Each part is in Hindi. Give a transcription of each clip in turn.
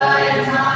I Bye.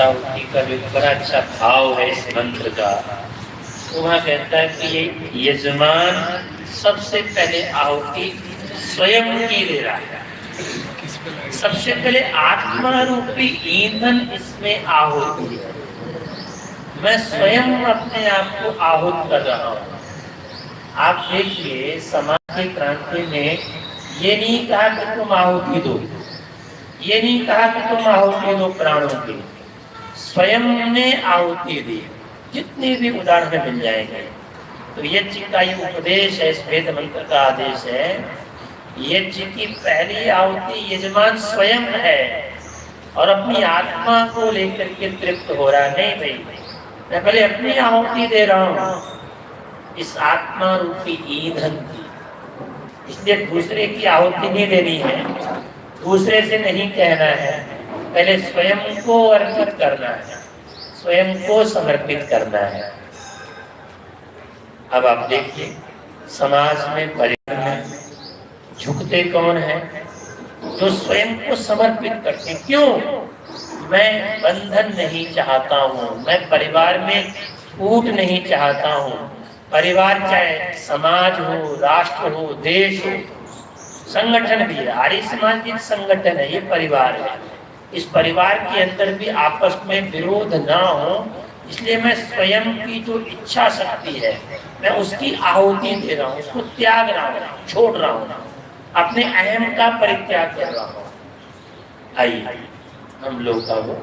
पंचकृतावती का जो बड़ा अच्छा भाव है इस मंत्र का तो वहाँ कहता है कि ये यजमान सबसे पहले आहुति स्वयं की ले रहा है सबसे पहले आत्मा रूपी ईंधन इसमें आहुति है मैं स्वयं अपने आप को आहूत कर रहा हूँ आप देखिए समाज की क्रांति में ये नहीं कहा कि तुम आहुति दो ये नहीं कहा कि तुम आहुति दो प्राणों की। स्वयं ने आहुति दी। जितने भी उदाहरण मिल जाएँगे। तो यज्ञ का ये उपदेश है, इस वेद मंत्र का आदेश है। यज्ञ की पहली आहुति यजमान स्वयं है। और अपनी आत्मा को लेकर के तृप्त हो रहा नहीं भाई, मैं पहले अपनी आहुति दे रहा हूँ। इस आत्मा रूपी ईंधन की। इसलिए दूसरे की आहुति नहीं देनी है। दूसरे से नहीं कहना है। पहले स्वयं को अर्पित करना है। स्वयं को समर्पित करना है। अब आप देखिए, समाज में परिवार में झुकते कौन है? जो स्वयं को समर्पित करते क्यों? मैं बंधन नहीं चाहता हूँ। मैं परिवार में फूट नहीं चाहता हूँ। परिवार चाहे समाज हो, राष्ट्र हो, देश हो, संगठन भी है। आर्य समाज संगठन है, ये परिवार है। इस परिवार के अंदर भी आपस में विरोध ना हो इसलिए मैं स्वयं की जो इच्छा शक्ति है मैं उसकी आहुति दे रहा हूँ उसको त्याग रहा हूँ छोड़ रहा हूँ अपने अहम का परित्याग कर रहा हूँ आइए हम लोग का वो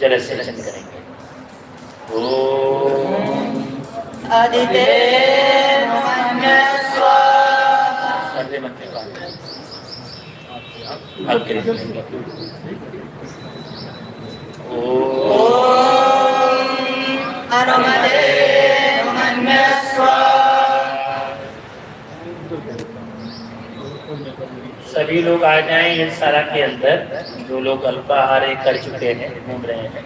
जल सेचन करेंगे ओ सर्वे मंत्र का अग्रे ओ अनुमदेव मन्यस्व सभी लोग आ जाएँ इस सारा के अंदर। जो लोग अल्पाहार कर चुके हैं, घूम रहे हैं।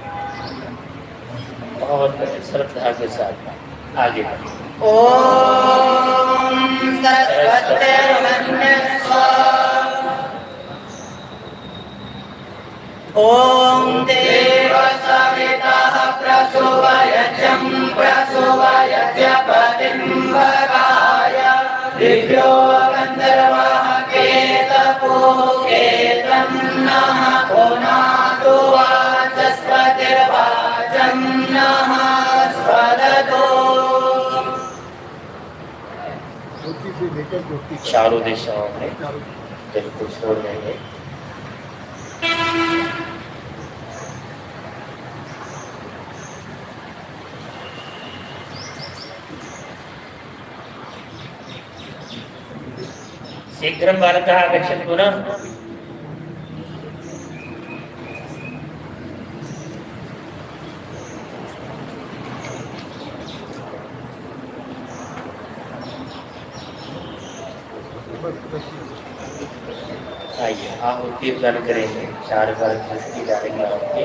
बहुत श्रद्धा के साथ आगे। बढ़ें। ॐ देव सवितः प्रसुवयजं प्रसुवयजपतिं भगाय दिव्यो गन्धर्वः केतपुकेतं नः पुनातु वाचस्पतिर्वाचं नः स्वदतो। चारों दिशाओं में बिल्कुल छोड़ देंगे। शीघ्रं बालकः आगच्छन्तु न आइए, आहुति दान करेंगे। चार बार की डालेंगे आहुति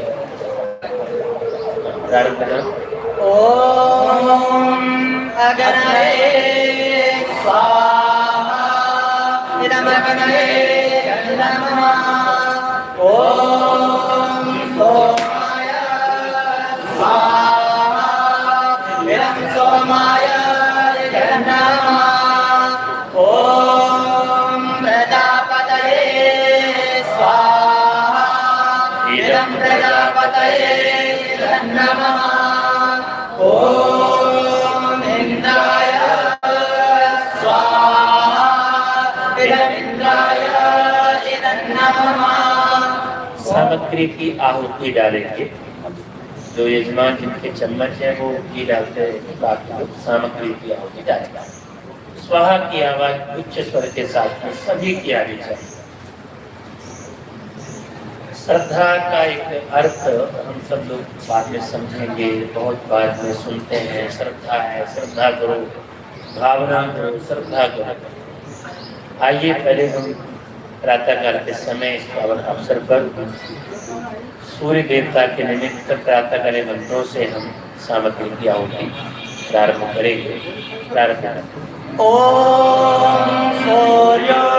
अगनये स्वाहा। नमः। ॐ सोमाय इदं सोमाय ॐ प्रजापतये स्वाहा। इदं प्रजापतये नमः सामग्री की आहुति डालेंगे। जो यजमान जिनके चम्मच है, वो घी डालते हैं बाकी लोग सामग्री की आहुति डालेंगे। स्वाहा की आवाज़ उच्च स्वर के साथ में सभी की आनी चाहिए श्रद्धा का एक अर्थ हम सब लोग बाद में समझेंगे, बहुत बार में सुनते हैं, श्रद्धा है, श्रद्धा करो, भावना करो, श्रद्धा करो। आइए पहले हम प्रातःकाल के समय इस पावन अवसर पर सूर्य देवता के निमित्त प्रातःकाल मंत्रों से हम सामग्री की आहुति प्रारंभ करेंगे। प्रारंभ ओम सूर्यो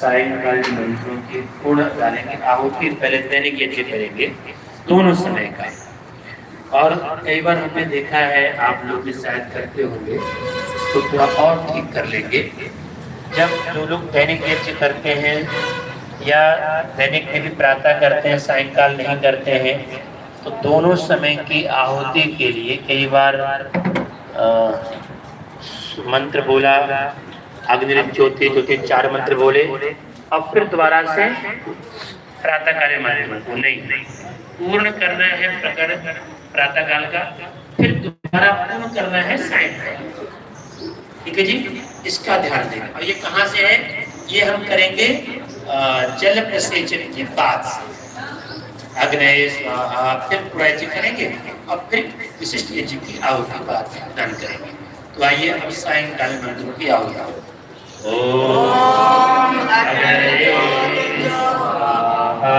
सायंकाल मंत्रों की पूर्ण डालेंगे आहुति पहले दैनिक यज्ञ करेंगे दोनों समय का और कई बार हमने देखा है आप लोग भी शायद करते होंगे तो थोड़ा और ठीक कर लेंगे। जब जो लोग दैनिक यज्ञ करते हैं या दैनिक में भी प्रातः करते हैं सायंकाल नहीं करते हैं तो दोनों समय की आहुति के लिए कई बार अ, मंत्र बोला अग्नि ज्योति ज्योति चार मंत्र बोले, और फिर दोबारा से प्रातःकाल मंत्र को नहीं पूर्ण करना है प्रकार प्रातःकाल का, फिर दोबारा पूर्ण करना है सायंकाल ठीक है जी? इसका ध्यान देना। और ये कहाँ से है? ये हम करेंगे जल प्रसेचन के बाद से। अग्नय स्वाहा, फिर करेंगे, और फिर विशिष्ट यज्ञ की आहुति बाद दान करेंगे। तो आइए अब सायंकाल मंत्रों की आहुति ओम अग्नये स्वाहा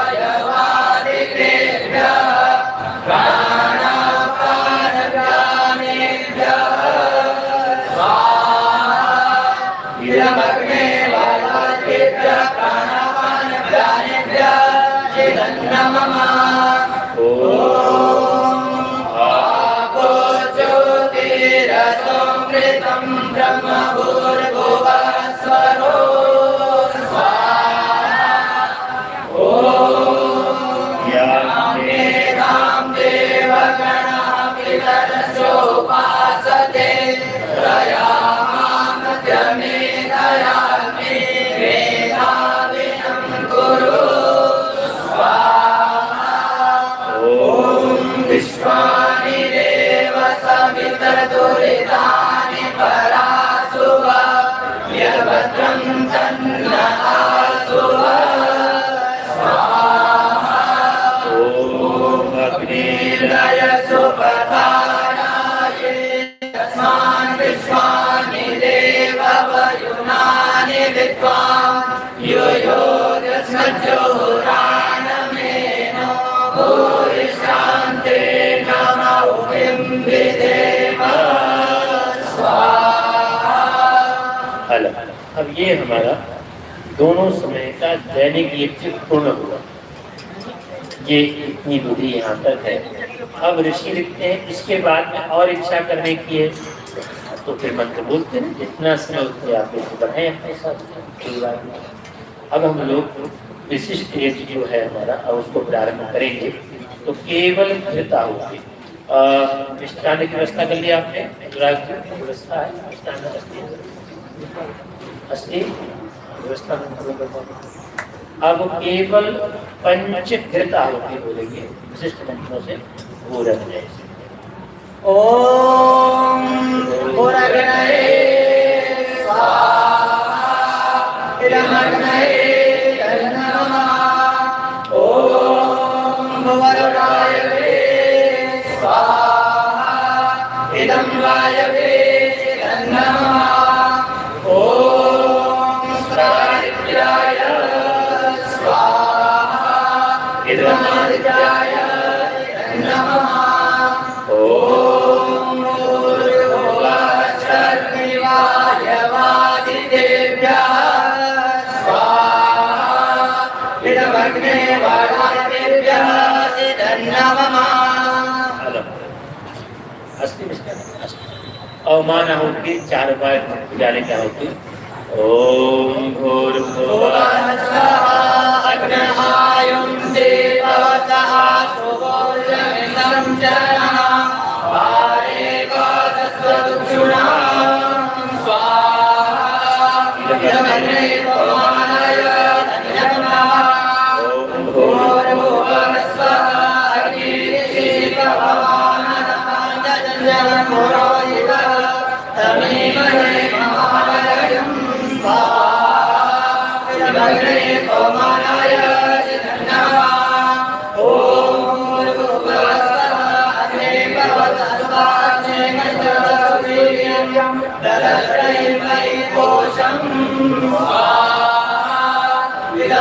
अलग अब ये हमारा दोनों समय का दैनिक यज्ञ पूर्ण हुआ। ये इतनी बुद्धि यहाँ तक है। अब ऋषि लिखते हैं, इसके बाद में और इच्छा करने की है। तो फिर मंत्र बोलते हैं, जितना समय उतने आप लोग बढ़ाए अपने साथ। अब हम लोग विशिष्ट यज्ञ जो है हमारा, अब उसको प्रारंभ करेंगे। तो केवल घृता होगी। मिष्टान की व्यवस्था कर लिया आपने व्यवस्था है अस्ति व्यवस्था। अब केवल पंच घृत आहुति बोलेंगे विशिष्ट मंत्रों से वो रख जाए। स्वाहा। इदं वायवे अवमान आहुति चार बार पुजाने की आहुति ओम चक्षुणा स्वाहा।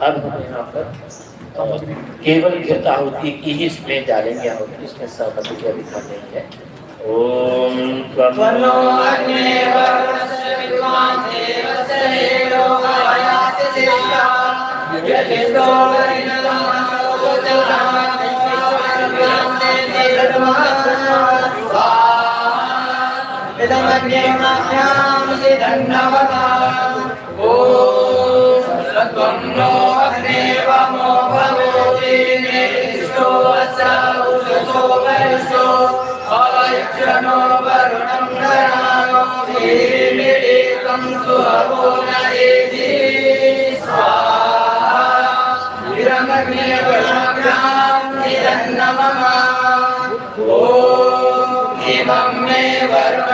अब यहाँ पर केवल घृत आहुति की ही इसमें डालेंगे आहुति इसमें सहमति की अधिकार नहीं है। ओम त्वं। सिदन्नवता ॐ सत्वं नो अग्ने वमो नेष्टो अस्य उषसो अवयक्षणो वरुणं गणानो धीमिरेकं सुहवो न एति स्वाहा इदमग्ने वरुणाभ्यां ॐ इमं मे वरुणस्ते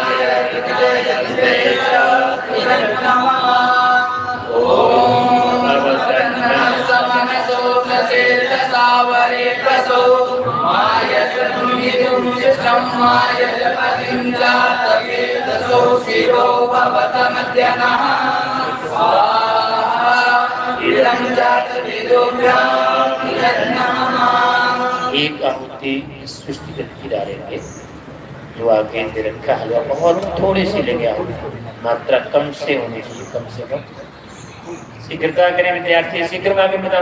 एक आहुति सृष्टि की डालेंगे जो आगे दे रखा हलवा बहुत थोड़े से लेंगे आहुति। मात्रा कम से होनी चाहिए, कम से कम। शीघ्रता करें, विद्यार्थी शीघ्र आगे बता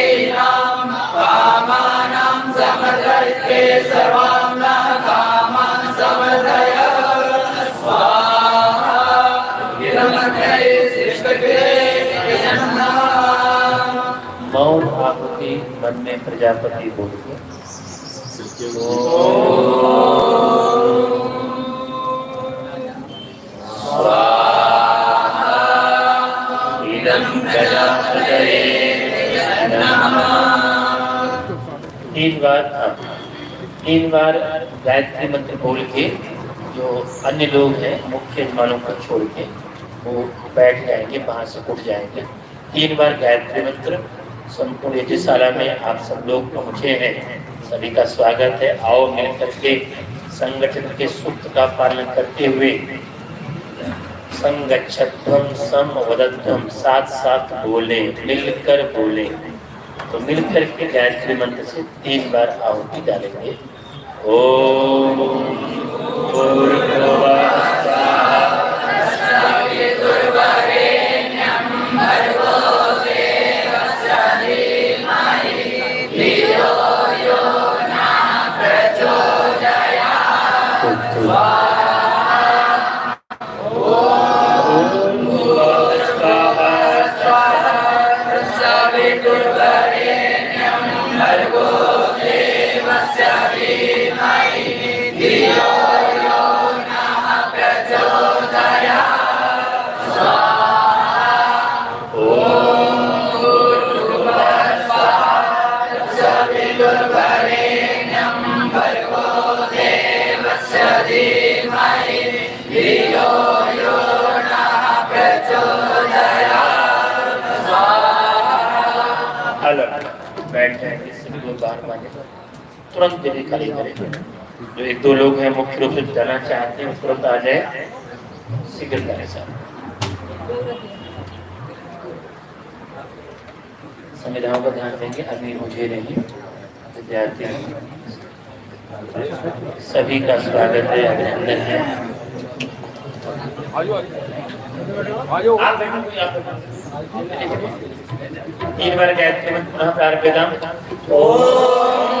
मन में प्रजापति बोलिए तीन बार हाँ। तीन बार गायत्री मंत्र बोल के जो अन्य लोग हैं मुख्य यजमानों को छोड़ के वो बैठ जाएँगे वहाँ से उठ जाएँगे। तीन बार गायत्री मंत्र संपूर्ण यज्ञशाला में आप सब लोग पहुँचे हैं। सभी का स्वागत है। आओ मिल करके संगठन के सूत्र का पालन करते हुए। संगच्छध्वम सम वदध्वम साथ साथ बोले, मिलकर बोले। तो मिलकर के गायत्री मंत्र से तीन बार आहुति डालेंगे। ओम तुरंत जल्दी खाली करें। जो एक दो लोग हैं, मुख्य रूप से जाना चाहते हैं तुरंत आ जाए। शीघ्रता के साथ संविधाओं का ध्यान देंगे, अभी मुझे नहीं। विद्यार्थी सभी का स्वागत है, अभिनंदन है। तीन बार गायत्री मंत्र पुनः प्रारंभितम अलग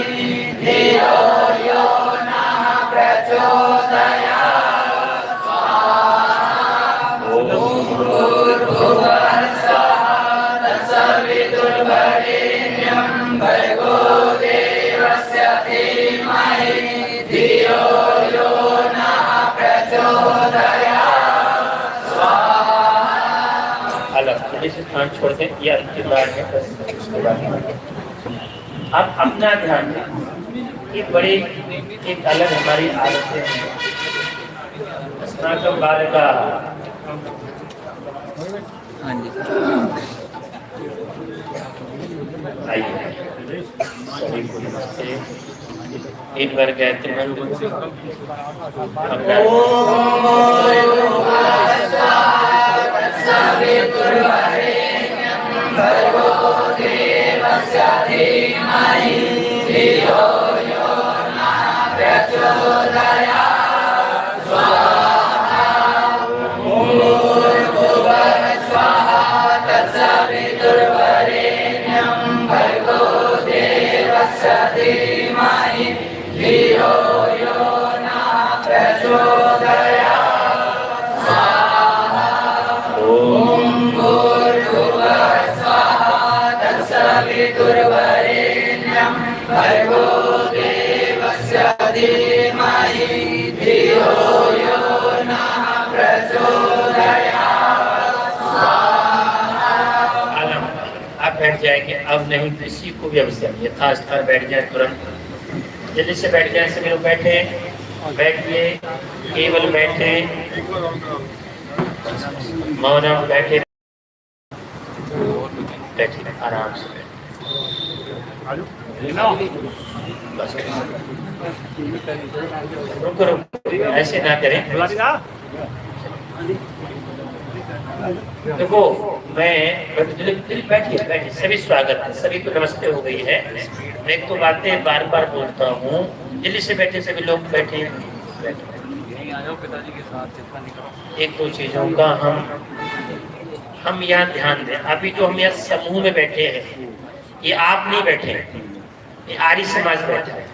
से स्थान छोड़ दें ये अंतिम बार है उसके बाद अब अपना ध्यान दें ये बड़े एक अलग हमारी आदतें हैं स्नातक बाल का हाँ जी आइए सभी को नमस्ते एक बार गायत्री भर्गो देवस्य धीमहि धियो यो न प्रचोदयात्। बैठ जाएँगे। अब नहीं किसी को भी अवसर यथा स्थान बैठ जाए तुरंत। जल्दी से बैठ जाए सभी लोग बैठे। बैठिए केवल बैठे। मौनम बैठे। बैठिए आराम से बस। रुको रुको। ऐसे ना करें। देखो, मैं दिलीप बैठिए बैठिए। सभी स्वागत है, सभी को नमस्ते हो गई है। मैं एक तो बातें बार बार बोलता हूँ। दिल्ली से बैठे सभी लोग बैठे। एक दो चीज़ों का हम हम यहाँ ध्यान दें। अभी जो हम यहाँ समूह में बैठे हैं, ये आप नहीं बैठे, ये आर्य समाज बैठा है।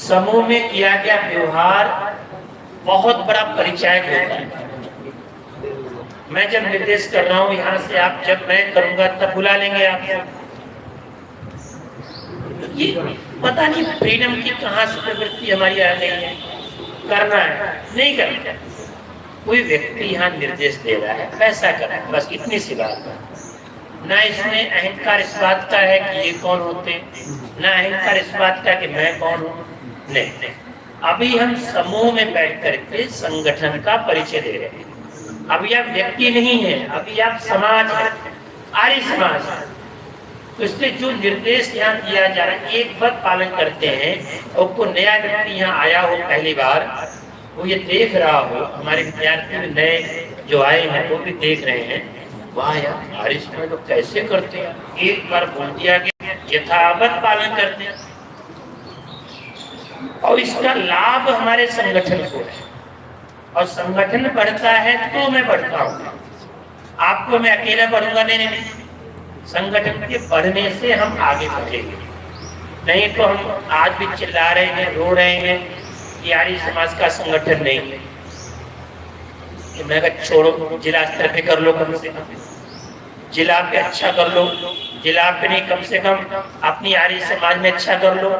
समूह में किया गया व्यवहार बहुत बड़ा परिचायक होता है मैं जब निर्देश कर रहा हूँ, यहाँ से आप जब मैं करूँगा, तब बुला लेंगे आप ये पता नहीं फ्रीडम की कहाँ से प्रवृत्ति हमारी आ गई है? करना है, नहीं करना कोई व्यक्ति यहाँ निर्देश दे रहा है, पैसा कर है, बस इतनी सी बात है। ना इसमें अहंकार इस बात का है कि ये कौन होते, ना अहंकार इस बात का कि मैं कौन हूँ, नहीं नहीं। अभी हम समूह में बैठ करके संगठन का परिचय दे रहे हैं। अभी आप व्यक्ति नहीं है, अभी आप समाज है, आर्य समाज है। तो जो निर्देश यहाँ दिया जा रहा है, एक बात पालन करते हैं, और को नया व्यक्ति यहाँ आया हो पहली बार, वो ये देख रहा हो, हमारे विद्यार्थी नए जो आए हैं, वो भी देख रहे हैं, वाह यार हमारे समय लोग कैसे करते हैं? एक बार बोल दिया गया, यथावत पालन करते हैं। और इसका लाभ हमारे संगठन को है। और संगठन बढ़ता है तो मैं बढ़ता हूँ। आपको मैं अकेला बढ़ूँगा नहीं नहीं संगठन के बढ़ने से हम आगे बढ़ेंगे। नहीं तो हम आज भी चिल्ला रहे हैं, रो रहे हैं कि आर्य समाज का संगठन नहीं है। मैं छोड़ो, जिला स्तर पे कर लो कम से कम। जिला पे अच्छा कर लो, जिला पे नहीं कम से कम अपनी आर्य समाज में अच्छा कर लो।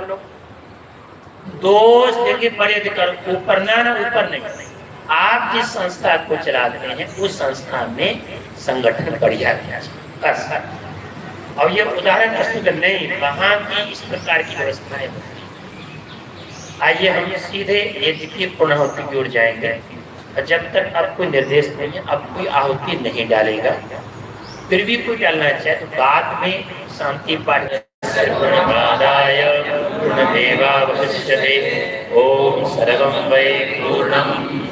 दोष लेके बड़े ऊपर ना ना, ऊपर नहीं। आप जिस संस्था को चलाते हैं, उस संस्था में संगठन बढ़िया और ये उदाहरण वस्तु नहीं, वहाँ की इस प्रकार की व्यवस्थाएँ आइए हम सीधे यज्ञ की की ओर जाएँगे। और जब तक अब कोई निर्देश नहीं है, अब कोई आहुति नहीं डालेगा, फिर भी कोई डालना चाहे तो बाद में शांति पाठ ओम सर्वं वै पूर्णम्।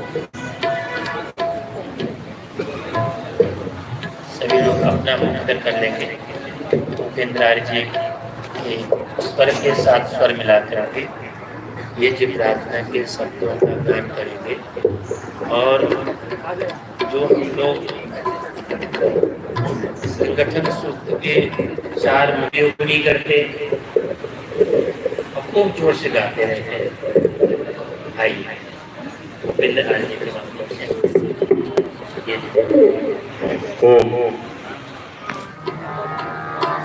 अपना मुखर कर लेंगे। उपेंद्र आर्य जी के स्वर के साथ स्वर मिला करके ये जी प्रार्थना के शब्दों का गान करेंगे। और जो हम लोग संगठन सूत्र के चार उपयोगी करते खूब ज़ोर से गाते रहते हैं। आइए, उपेंद्र आर्य जी के माध्यम से। ओम।